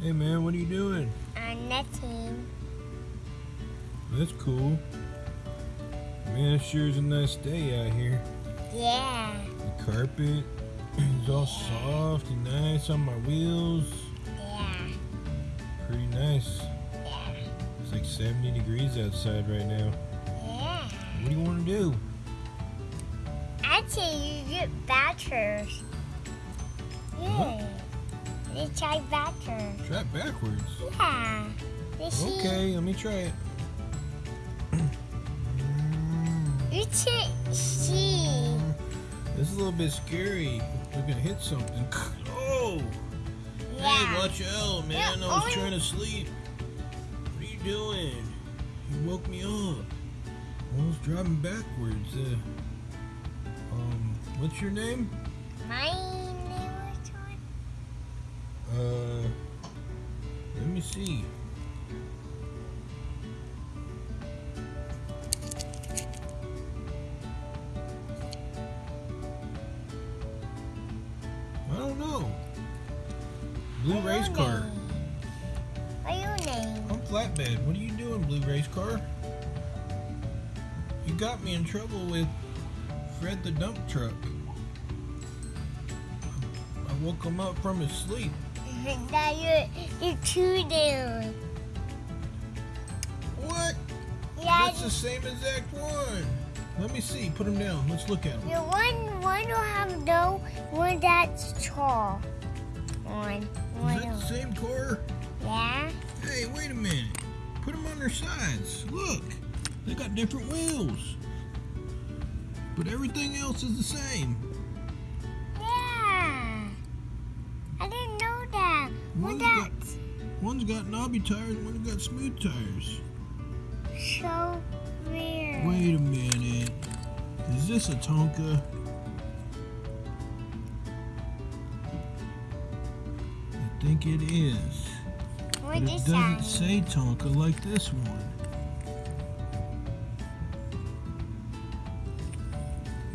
Hey man, what are you doing? I'm nothing. That's cool. Man, it sure is a nice day out here. Yeah. The carpet is all soft and nice on my wheels. Yeah. Pretty nice. Yeah. It's like 70 degrees outside right now. Yeah. What do you want to do? Actually, you get batteries. Yeah. They try backwards. Try backwards. Yeah. Okay, let me try it. It's see. This is a little bit scary. We're gonna hit something. Oh! Hey, watch out, man. Yeah, I was oh. trying to sleep. What are you doing? You woke me up. I was driving backwards. Uh, um, what's your name? My name was on. Uh, let me see. I don't know. Blue race car. name? Your name? I'm flatbed. What are you doing, blue race car? You got me in trouble with Fred the dump truck. I woke him up from his sleep. Now you're, you're two down. What? Yeah, That's the same exact one. Let me see. Put them down. Let's look at them. the one one will have no one that's tall. One. one Is that the same car? Yeah. Hey, wait a minute. Put them on their sides. Look. They got different wheels. But everything else is the same. One's got knobby tires, one's got smooth tires. so weird. Wait a minute. Is this a Tonka? I think it is. What But it doesn't that? say Tonka like this one.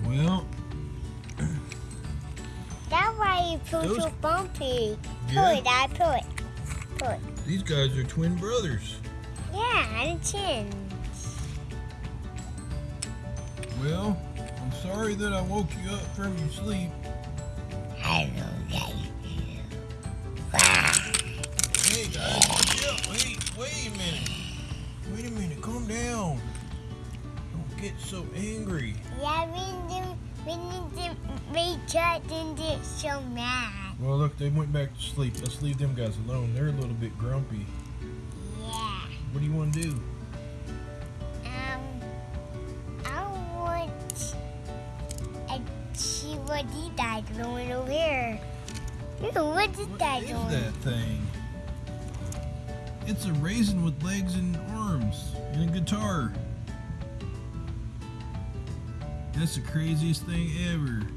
Well, That's why you feel so bumpy. Pull Yeah. it, I pull it. It. these guys are twin brothers. Yeah, a chin. Well, I'm sorry that I woke you up from your sleep. Hello, guys. Hey guys, watch out. Wait, wait a minute. Wait a minute, calm down. Don't get so angry. Yeah, we need we need to make sure didn't get so mad. Well, look, they went back to sleep. Let's leave them guys alone. They're a little bit grumpy. Yeah. What do you want to do? Um, I want what he died doing over here. Ew, what is What that is doing? that thing? It's a raisin with legs and arms and a guitar. That's the craziest thing ever.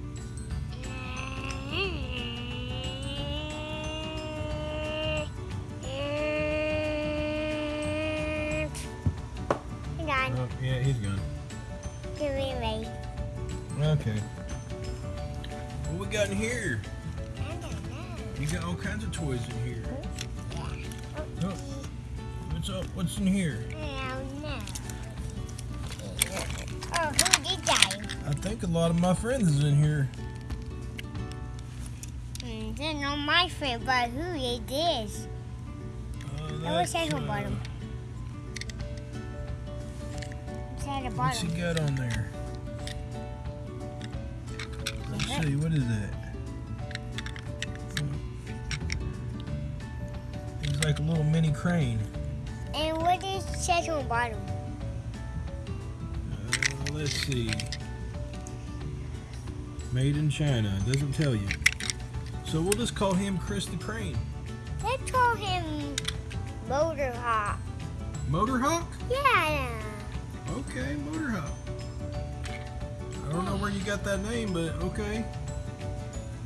He's gone. give me a wait. Okay. What we got in here? I don't know. You got all kinds of toys in here. Yeah. Oh, what's up? What's in here? I don't know. Oh, who did that? I think a lot of my friends is in here. Hmm, they're not my friend, but who it is? Uh, I wish I could uh, bottom. It's the What's he got on there? Let's see, what is that? He's like a little mini crane. And what is says on the bottom? Uh, let's see. Made in China. Doesn't tell you. So we'll just call him Chris the Crane. Let's call him Motor Hop. Motor Hawk? Yeah. Okay, Motor Hawk. I don't know where you got that name, but okay.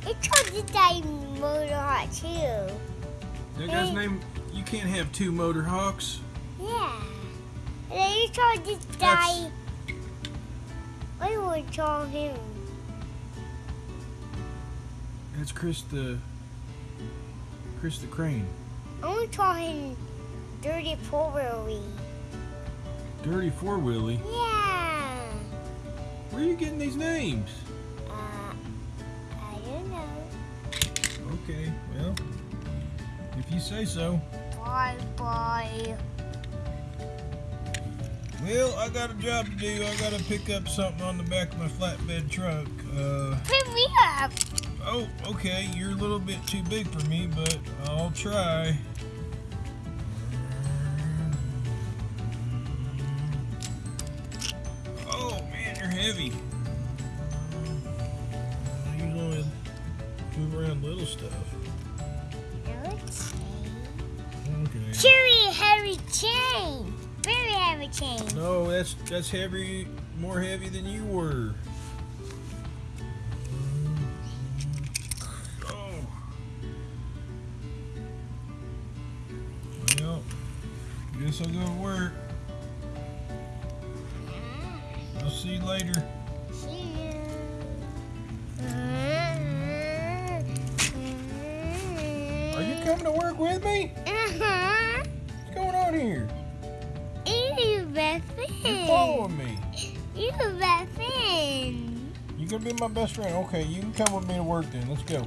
It's called this guy Motor Hop too. That guy's Hey. name, you can't have two Motor Hawks. Yeah. And then you call this guy. Do you call him? That's Chris the Chris the Crane. I'm talking dirty four wheelie. Dirty Four Wheelie. Yeah. Where are you getting these names? Uh, I don't know. Okay, well, if you say so. Bye bye. Well, I got a job to do. I gotta pick up something on the back of my flatbed truck. Uh, Pick me up. oh, okay, you're a little bit too big for me, but I'll try. Heavy. You only move around little stuff. Okay. Cheery heavy chain. Very heavy chain. No, that's that's heavy, more heavy than you were. Oh. Well, guess I'll go to work. I'll see you later. See you. Are you coming to work with me? Uh-huh. What's going on here? You best You're following me. You best friend. You gonna be my best friend? Okay, you can come with me to work then. Let's go.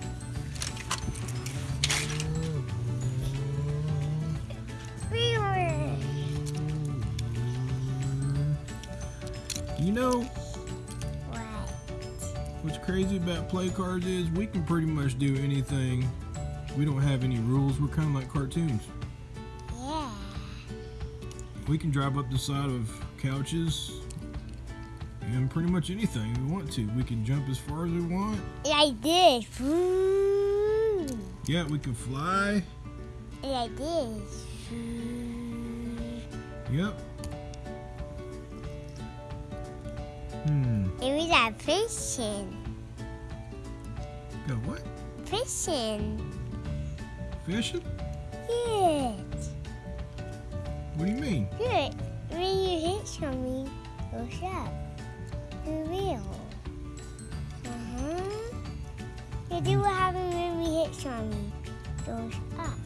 Know What? What's crazy about play cards is we can pretty much do anything. We don't have any rules. We're kind of like cartoons. Yeah. We can drive up the side of couches and pretty much anything we want to. We can jump as far as we want. Like this. Ooh. Yeah, we can fly. Like this. Ooh. Yep. Hmm. It was fishing. Go what? Fishing. Fishing? Good. What do you mean? Good. When you hit something, goes up. The wheel. Uh-huh. You do what happens when we hit something. Goes up.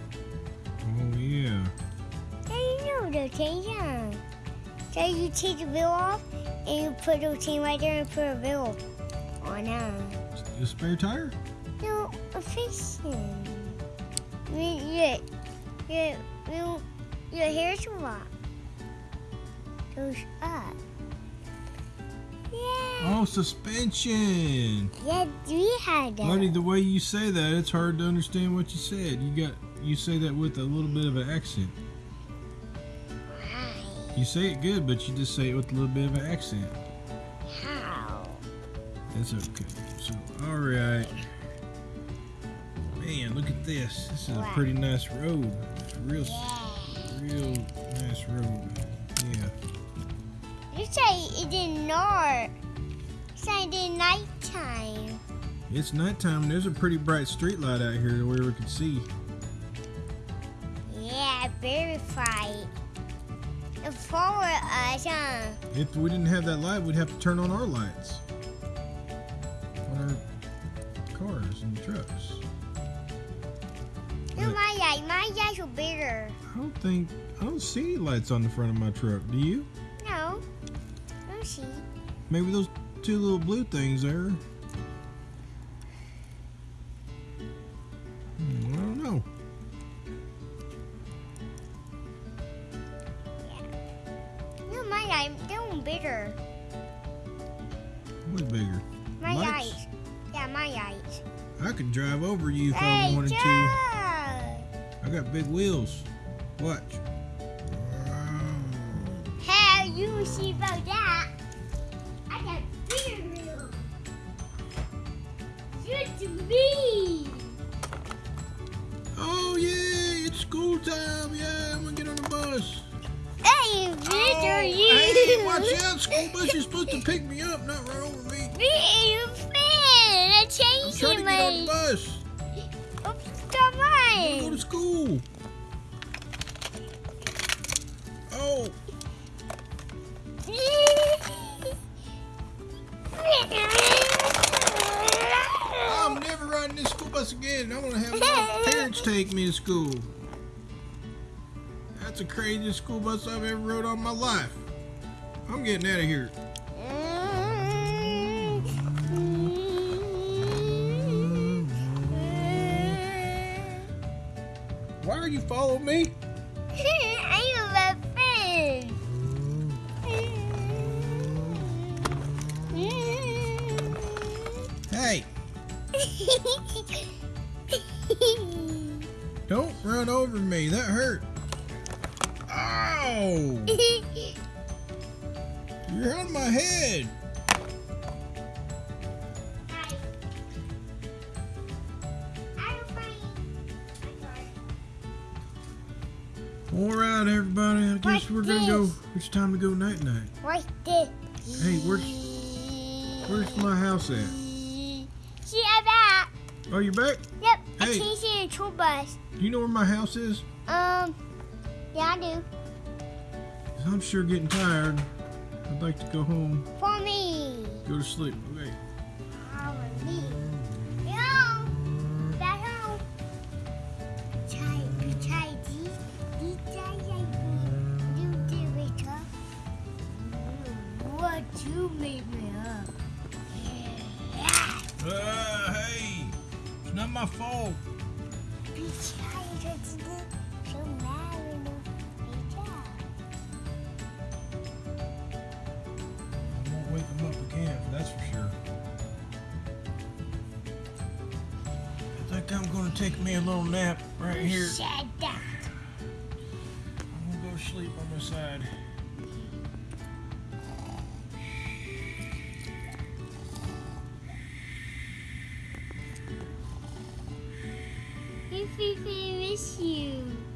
Oh yeah. Now you know the yeah. So you take the wheel off and you put the thing right there and put a wheel on uh, A spare tire? No, a fishing. You, you, you, you, your hair's a lot. Goes up. Yeah. Oh, suspension. Yeah, we had that. Buddy, the way you say that, it's hard to understand what you said. You got you say that with a little bit of an accent. You say it good, but you just say it with a little bit of an accent. How? That's okay. So, all right. Man, look at this. This is a pretty nice road. It's real, Yeah. real nice road. Yeah. You say it did not. You say it did nighttime. It's nighttime and there's a pretty bright street light out here where we can see. Yeah, very bright. Us, huh? If we didn't have that light, we'd have to turn on our lights on our cars and trucks. No, my light. My lights are bigger. I don't think I don't see any lights on the front of my truck. Do you? No. No, see. Maybe those two little blue things there. Light. They're bigger. What's bigger? My Lights? lights. Yeah, my lights. I could drive over you if I Hey, wanted to. I got big wheels. Watch. Hey, you see about that? I got bigger wheels. Good to me. Oh yeah, it's school time. Yeah, I'm gonna get on the bus. Hey, you. Hey, watch out! School bus is supposed to pick me up, not run over me. Me your friend. I I'm changed trying to get on the bus. Oops, come wanna go to school. Oh, I'm never riding this school bus again. I want to have my parents take me to school. That's the craziest school bus I've ever rode on my life. I'm getting out of here. Why are you following me? I'm a friend. Hey, don't run over me. That hurt. You're on my head. All right, everybody. I guess What's we're gonna go. It's time to go night night. What's this? Hey, where's where's my house at? See, I'm back. Oh, you back? Yep, I Hey. changed it in a tour bus. Do you know where my house is? Um, yeah, I do. I'm sure getting tired. I'd like to go home, For me. go to sleep. Okay. For me. No. Back home. Try, try this. This try like you do it up. What you made me up? Yeah. Uh, hey, it's not my fault. Be tired to do so mad I'm gonna take me a little nap right here. said that. I'm gonna go sleep on this side. If we miss you.